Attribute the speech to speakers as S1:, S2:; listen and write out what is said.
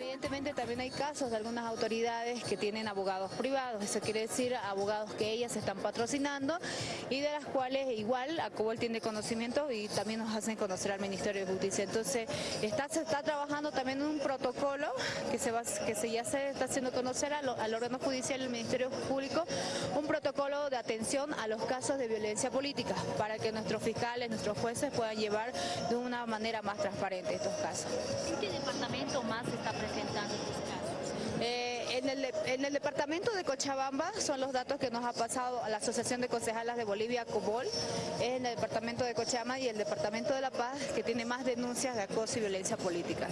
S1: Evidentemente también hay casos de algunas autoridades que tienen abogados privados, eso quiere decir abogados que ellas están patrocinando y de las cuales igual Acobol tiene conocimiento y también nos hacen conocer al Ministerio de Justicia. Entonces está, se está trabajando también un protocolo que, se va, que se ya se está haciendo conocer al, órgano judicial al Ministerio Público, un protocolo de atención a los casos de violencia política para que nuestros fiscales, nuestros jueces puedan llevar de una manera más transparente estos casos.
S2: En,
S1: el, en, el, departamento de Cochabamba son los datos que nos ha pasado a la Asociación de Concejalas de Bolivia, COBOL, en el departamento de Cochabamba y el departamento de La Paz que tiene más denuncias de acoso y violencia política.